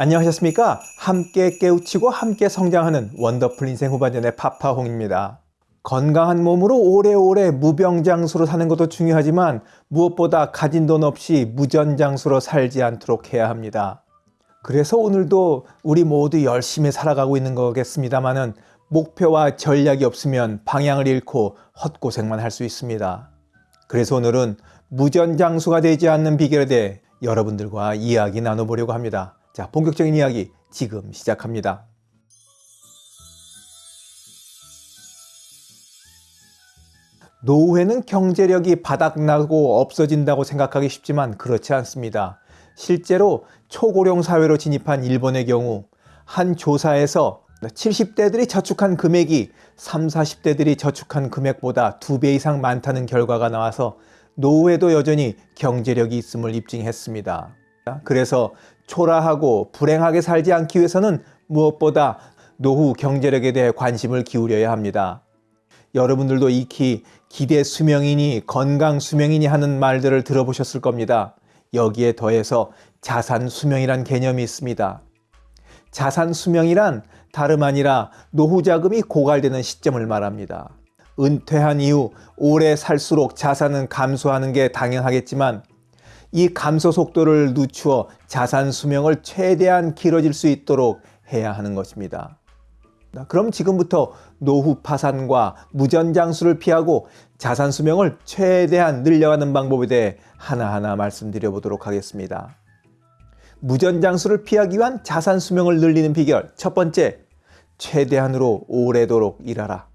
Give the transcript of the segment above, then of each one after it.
안녕하셨습니까? 함께 깨우치고 함께 성장하는 원더풀 인생 후반전의 파파홍입니다. 건강한 몸으로 오래오래 무병장수로 사는 것도 중요하지만 무엇보다 가진 돈 없이 무전장수로 살지 않도록 해야 합니다. 그래서 오늘도 우리 모두 열심히 살아가고 있는 거겠습니다만은 목표와 전략이 없으면 방향을 잃고 헛고생만 할 수 있습니다. 그래서 오늘은 무전장수가 되지 않는 비결에 대해 여러분들과 이야기 나눠보려고 합니다. 자, 본격적인 이야기 지금 시작합니다. 노후에는 경제력이 바닥나고 없어진다고 생각하기 쉽지만 그렇지 않습니다. 실제로 초고령 사회로 진입한 일본의 경우 한 조사에서 70대들이 저축한 금액이 30, 40대들이 저축한 금액보다 두 배 이상 많다는 결과가 나와서 노후에도 여전히 경제력이 있음을 입증했습니다. 그래서 초라하고 불행하게 살지 않기 위해서는 무엇보다 노후 경제력에 대해 관심을 기울여야 합니다. 여러분들도 익히 기대 수명이니 건강 수명이니 하는 말들을 들어보셨을 겁니다. 여기에 더해서 자산 수명이란 개념이 있습니다. 자산 수명이란 다름 아니라 노후 자금이 고갈되는 시점을 말합니다. 은퇴한 이후 오래 살수록 자산은 감소하는 게 당연하겠지만 이 감소 속도를 늦추어 자산 수명을 최대한 길어질 수 있도록 해야 하는 것입니다. 그럼 지금부터 노후 파산과 무전장수를 피하고 자산 수명을 최대한 늘려가는 방법에 대해 하나하나 말씀드려 보도록 하겠습니다. 무전장수를 피하기 위한 자산 수명을 늘리는 비결 첫 번째, 최대한으로 오래도록 일하라.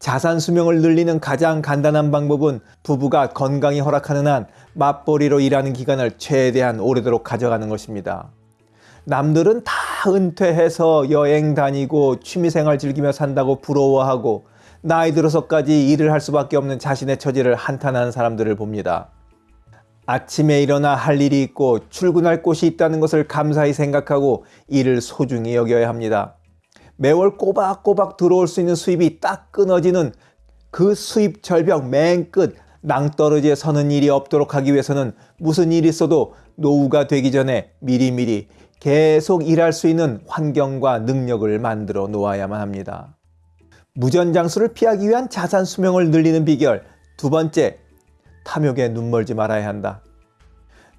자산 수명을 늘리는 가장 간단한 방법은 부부가 건강이 허락하는 한 맞벌이로 일하는 기간을 최대한 오래도록 가져가는 것입니다. 남들은 다 은퇴해서 여행 다니고 취미생활 즐기며 산다고 부러워하고 나이 들어서까지 일을 할 수밖에 없는 자신의 처지를 한탄하는 사람들을 봅니다. 아침에 일어나 할 일이 있고 출근할 곳이 있다는 것을 감사히 생각하고 일을 소중히 여겨야 합니다. 매월 꼬박꼬박 들어올 수 있는 수입이 딱 끊어지는 그 수입 절벽 맨 끝 낭떠러지에 서는 일이 없도록 하기 위해서는 무슨 일이 있어도 노후가 되기 전에 미리미리 계속 일할 수 있는 환경과 능력을 만들어 놓아야만 합니다. 무전장수를 피하기 위한 자산 수명을 늘리는 비결 두 번째, 탐욕에 눈멀지 말아야 한다.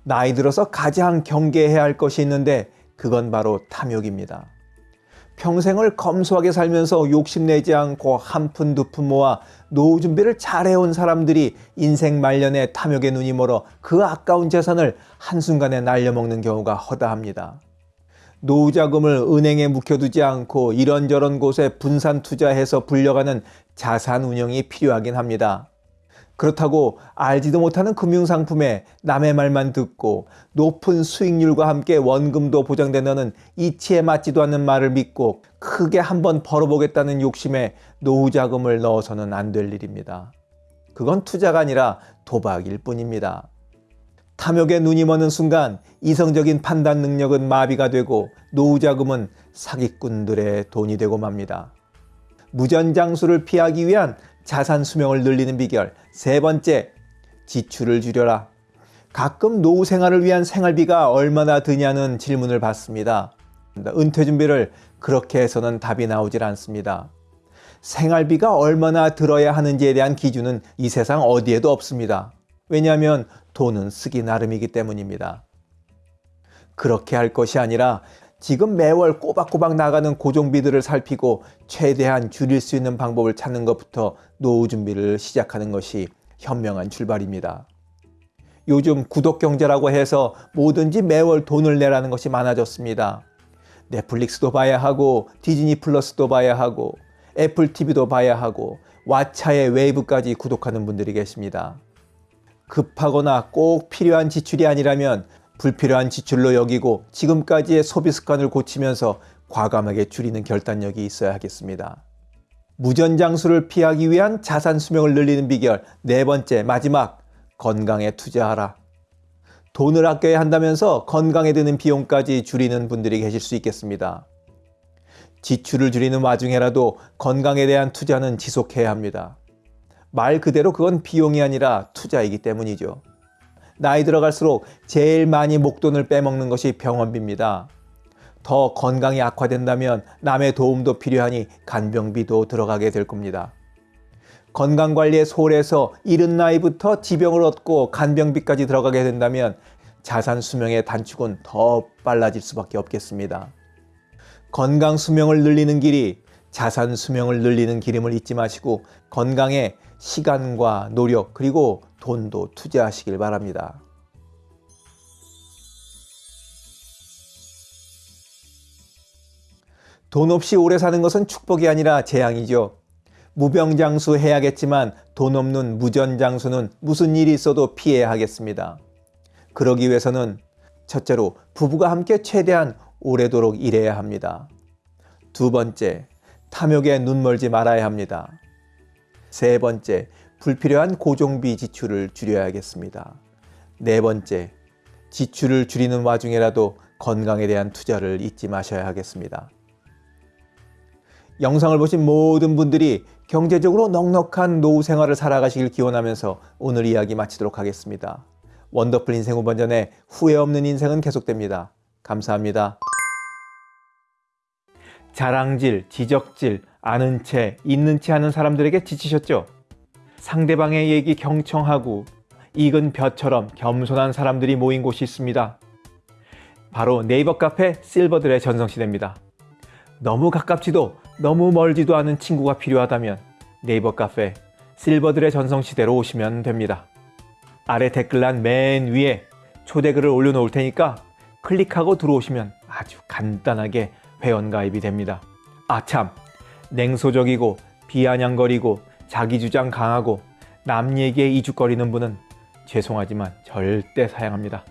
나이 들어서 가장 경계해야 할 것이 있는데 그건 바로 탐욕입니다. 평생을 검소하게 살면서 욕심내지 않고 한 푼 두 푼 모아 노후 준비를 잘해온 사람들이 인생 말년에 탐욕에 눈이 멀어 그 아까운 재산을 한순간에 날려먹는 경우가 허다합니다. 노후 자금을 은행에 묵혀두지 않고 이런저런 곳에 분산 투자해서 불려가는 자산 운영이 필요하긴 합니다. 그렇다고 알지도 못하는 금융상품에 남의 말만 듣고 높은 수익률과 함께 원금도 보장된다는 이치에 맞지도 않는 말을 믿고 크게 한번 벌어보겠다는 욕심에 노후 자금을 넣어서는 안 될 일입니다. 그건 투자가 아니라 도박일 뿐입니다. 탐욕에 눈이 머는 순간 이성적인 판단 능력은 마비가 되고 노후 자금은 사기꾼들의 돈이 되고 맙니다. 무전장수를 피하기 위한 자산 수명을 늘리는 비결 세 번째, 지출을 줄여라. 가끔 노후 생활을 위한 생활비가 얼마나 드냐는 질문을 받습니다. 은퇴 준비를 그렇게 해서는 답이 나오질 않습니다. 생활비가 얼마나 들어야 하는지에 대한 기준은 이 세상 어디에도 없습니다. 왜냐하면 돈은 쓰기 나름이기 때문입니다. 그렇게 할 것이 아니라 지금 매월 꼬박꼬박 나가는 고정비들을 살피고 최대한 줄일 수 있는 방법을 찾는 것부터 노후 준비를 시작하는 것이 현명한 출발입니다. 요즘 구독경제라고 해서 뭐든지 매월 돈을 내라는 것이 많아졌습니다. 넷플릭스도 봐야 하고 디즈니 플러스도 봐야 하고 애플 TV도 봐야 하고 왓챠의 웨이브까지 구독하는 분들이 계십니다. 급하거나 꼭 필요한 지출이 아니라면 불필요한 지출로 여기고 지금까지의 소비 습관을 고치면서 과감하게 줄이는 결단력이 있어야 하겠습니다. 무전장수를 피하기 위한 자산 수명을 늘리는 비결 네 번째 마지막 건강에 투자하라. 돈을 아껴야 한다면서 건강에 드는 비용까지 줄이는 분들이 계실 수 있겠습니다. 지출을 줄이는 와중에라도 건강에 대한 투자는 지속해야 합니다. 말 그대로 그건 비용이 아니라 투자이기 때문이죠. 나이 들어갈수록 제일 많이 목돈을 빼먹는 것이 병원비입니다. 더 건강이 악화된다면 남의 도움도 필요하니 간병비도 들어가게 될 겁니다. 건강관리에 소홀해서 이른 나이부터 지병을 얻고 간병비까지 들어가게 된다면 자산 수명의 단축은 더 빨라질 수밖에 없겠습니다. 건강 수명을 늘리는 길이 자산 수명을 늘리는 길임을 잊지 마시고 건강에 시간과 노력 그리고 돈도 투자하시길 바랍니다. 돈 없이 오래 사는 것은 축복이 아니라 재앙이죠. 무병장수 해야겠지만 돈 없는 무전장수는 무슨 일이 있어도 피해야 하겠습니다. 그러기 위해서는 첫째로 부부가 함께 최대한 오래도록 일해야 합니다. 두 번째, 탐욕에 눈 멀지 말아야 합니다. 세 번째, 불필요한 고정비 지출을 줄여야겠습니다. 네 번째, 지출을 줄이는 와중에라도 건강에 대한 투자를 잊지 마셔야 하겠습니다. 영상을 보신 모든 분들이 경제적으로 넉넉한 노후 생활을 살아가시길 기원하면서 오늘 이야기 마치도록 하겠습니다. 원더풀 인생 5번 전에 후회 없는 인생은 계속됩니다. 감사합니다. 자랑질, 지적질, 아는 채, 있는 채 하는 사람들에게 지치셨죠? 상대방의 얘기 경청하고 익은 벼처럼 겸손한 사람들이 모인 곳이 있습니다. 바로 네이버 카페 실버들의 전성시대입니다. 너무 가깝지도 너무 멀지도 않은 친구가 필요하다면 네이버 카페 실버들의 전성시대로 오시면 됩니다. 아래 댓글란 맨 위에 초대글을 올려놓을 테니까 클릭하고 들어오시면 아주 간단하게 회원가입이 됩니다. 아참 냉소적이고 비아냥거리고 자기 주장 강하고 남 얘기에 이죽거리는 분은 죄송하지만 절대 사양합니다.